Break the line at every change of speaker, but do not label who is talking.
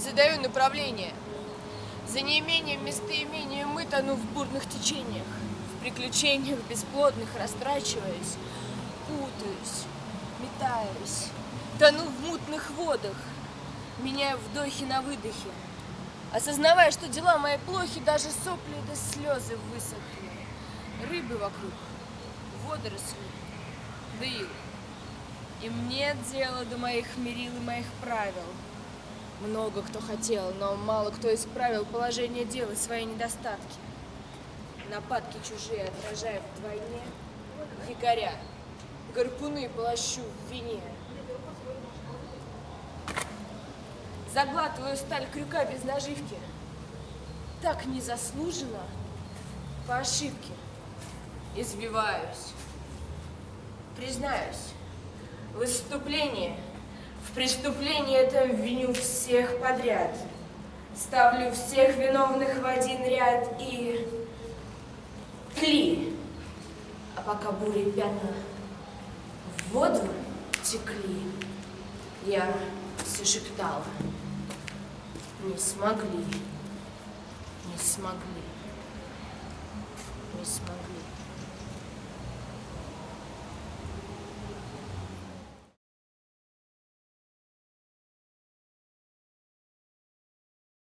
задаю направление. За неимением местоимения мы тону в бурных течениях, в приключениях бесплодных растрачиваясь, путаюсь, метаюсь, тону в мутных водах, меняю вдохи на выдохе, осознавая, что дела мои плохи, даже сопли да слезы высохли, рыбы вокруг, водоросли, да ил. Им нет дела до моих мерил и моих правил. Много кто хотел, но мало кто исправил положение дел и свои недостатки. Нападки чужие отражая вдвойне, якоря, гарпуны полощу в вине. Заглатываю сталь крюка без наживки. Так незаслуженно, по ошибке, извиваюсь. Признаюсь, выступление, в преступлении этом виню всех подряд. Ставлю всех виновных в один ряд и тли. А пока бури пятна в воду текли, я все шептала. Не смогли, не смогли, не смогли.